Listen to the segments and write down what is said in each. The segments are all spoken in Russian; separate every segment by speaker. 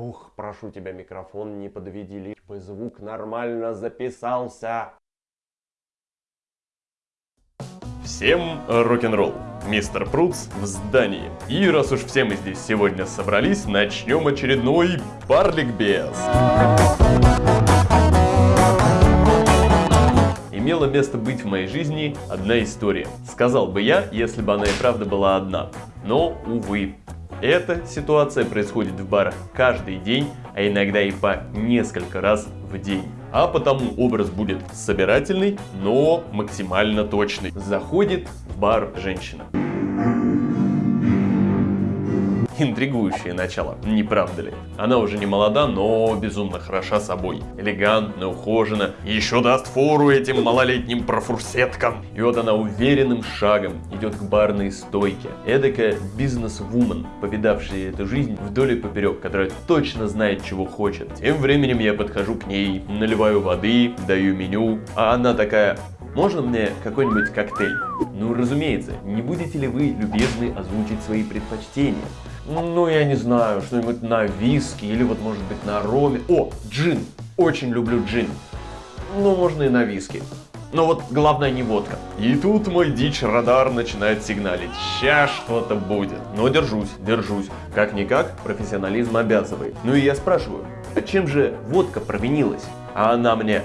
Speaker 1: Ух, прошу тебя, микрофон не подведи, лишь бы звук нормально записался.
Speaker 2: Всем рок-н-ролл! Мистер Пруц в здании. И раз уж все мы здесь сегодня собрались, начнем очередной Барлик Без. Имела место быть в моей жизни одна история. Сказал бы я, если бы она и правда была одна. Но, увы, эта ситуация происходит в барах каждый день, а иногда и по несколько раз в день. А потому образ будет собирательный, но максимально точный. Заходит в бар женщина. Интригующее начало, не правда ли? Она уже не молода, но безумно хороша собой. Элегантно, ухожена. Еще даст фору этим малолетним профурсеткам. И вот она уверенным шагом идет к барной стойке. Эдакая бизнес-вумен, повидавшая эту жизнь вдоль и поперек, которая точно знает, чего хочет. Тем временем я подхожу к ней, наливаю воды, даю меню, а она такая, можно мне какой-нибудь коктейль? Ну, разумеется, не будете ли вы любезны озвучить свои предпочтения? Ну, я не знаю, что-нибудь на виски или вот может быть на роме. О, джин. Очень люблю джин. Ну, можно и на виски. Но вот главное не водка. И тут мой дичь-радар начинает сигналить. Сейчас что-то будет. Но держусь, держусь. Как-никак, профессионализм обязывает. Ну и я спрашиваю, а чем же водка провинилась? А она мне,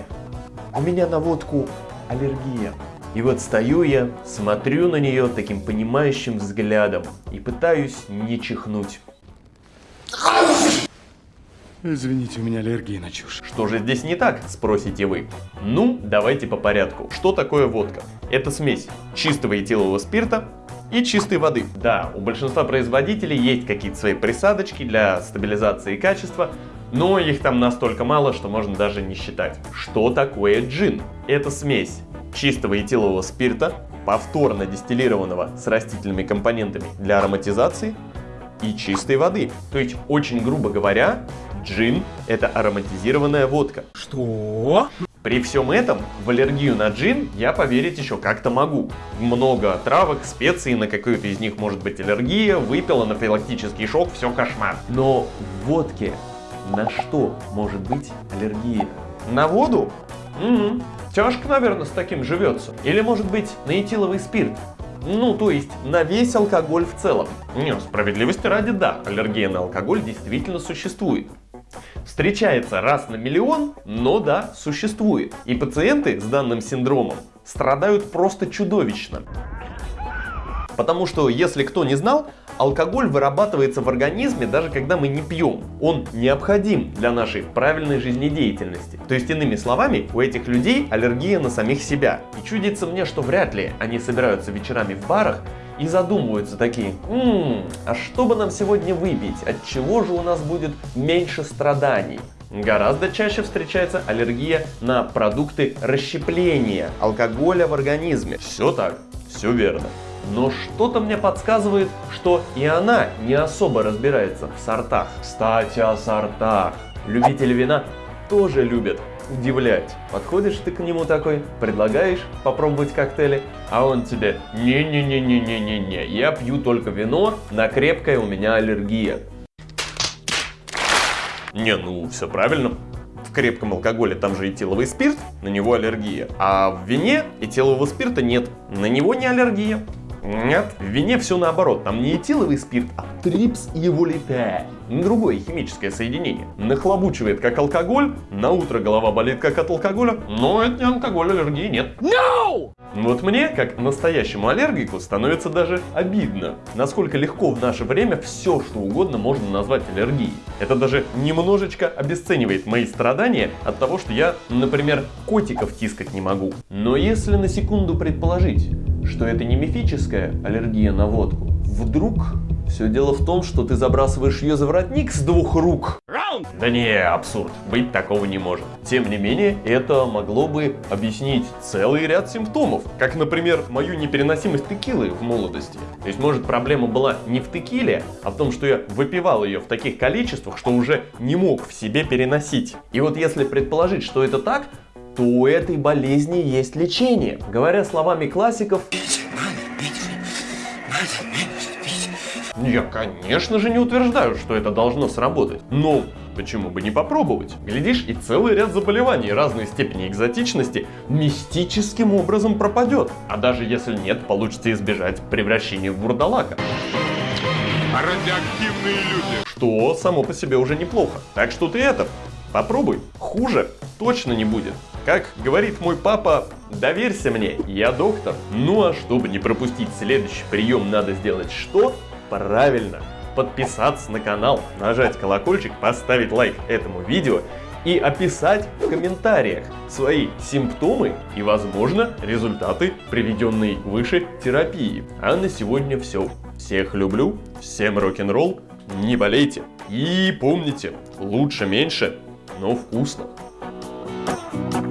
Speaker 2: у меня на водку аллергия. И вот стою я, смотрю на нее таким понимающим взглядом и пытаюсь не чихнуть.
Speaker 3: Извините, у меня аллергия на чушь.
Speaker 2: Что же здесь не так, спросите вы? Ну, давайте по порядку. Что такое водка? Это смесь чистого этилового спирта и чистой воды. Да, у большинства производителей есть какие-то свои присадочки для стабилизации качества, но их там настолько мало, что можно даже не считать. Что такое джин? Это смесь чистого этилового спирта, повторно дистиллированного с растительными компонентами для ароматизации и чистой воды. То есть, очень грубо говоря, джин – это ароматизированная водка.
Speaker 3: Что?
Speaker 2: При всем этом в аллергию на джин я поверить еще как-то могу. Много травок, специй, на какую-то из них может быть аллергия, выпил анафилактический шок, все кошмар. Но в водке на что может быть аллергия? На воду? Угу. Тяжко, наверное, с таким живется. Или, может быть, на этиловый спирт. Ну, то есть на весь алкоголь в целом. Не, справедливости ради, да, аллергия на алкоголь действительно существует. Встречается раз на миллион, но да, существует. И пациенты с данным синдромом страдают просто чудовищно. Потому что, если кто не знал, Алкоголь вырабатывается в организме даже когда мы не пьем. Он необходим для нашей правильной жизнедеятельности. То есть, иными словами, у этих людей аллергия на самих себя. И чудится мне, что вряд ли они собираются вечерами в барах и задумываются такие, «Ммм, а что бы нам сегодня выпить? От чего же у нас будет меньше страданий?» Гораздо чаще встречается аллергия на продукты расщепления алкоголя в организме. Все так, все верно. Но что-то мне подсказывает, что и она не особо разбирается в сортах. Кстати, о сортах. Любители вина тоже любят удивлять. Подходишь ты к нему такой, предлагаешь попробовать коктейли, а он тебе не-не-не-не-не-не-не, я пью только вино, на крепкое у меня аллергия. Не, ну все правильно. В крепком алкоголе там же этиловый спирт, на него аллергия. А в вине этилового спирта нет, на него не аллергия. Нет, в вине все наоборот. Там не этиловый спирт, а трипс и волите. Другое химическое соединение. Нахлобучивает как алкоголь, на утро голова болит как от алкоголя, но это не алкоголь, аллергии нет. No! Вот мне, как настоящему аллергику, становится даже обидно, насколько легко в наше время все, что угодно можно назвать аллергией. Это даже немножечко обесценивает мои страдания от того, что я, например, котиков тискать не могу. Но если на секунду предположить, что это не мифическая аллергия на водку. Вдруг все дело в том, что ты забрасываешь ее за воротник с двух рук. Раунд! Да не, абсурд. Быть такого не может. Тем не менее, это могло бы объяснить целый ряд симптомов. Как, например, мою непереносимость текилы в молодости. То есть, может, проблема была не в текиле, а в том, что я выпивал ее в таких количествах, что уже не мог в себе переносить. И вот если предположить, что это так, то у этой болезни есть лечение. Говоря словами классиков, я, конечно же, не утверждаю, что это должно сработать. Но Почему бы не попробовать? Глядишь, и целый ряд заболеваний разной степени экзотичности мистическим образом пропадет. А даже если нет, получится избежать превращения в бурдалака.
Speaker 4: Радиоактивные люди.
Speaker 2: Что само по себе уже неплохо. Так что ты это, попробуй. Хуже точно не будет. Как говорит мой папа, доверься мне, я доктор. Ну а чтобы не пропустить следующий прием, надо сделать что? Правильно, подписаться на канал, нажать колокольчик, поставить лайк этому видео и описать в комментариях свои симптомы и, возможно, результаты приведенной выше терапии. А на сегодня все. Всех люблю, всем рок-н-ролл, не болейте. И помните, лучше меньше, но вкусно.
Speaker 4: Thank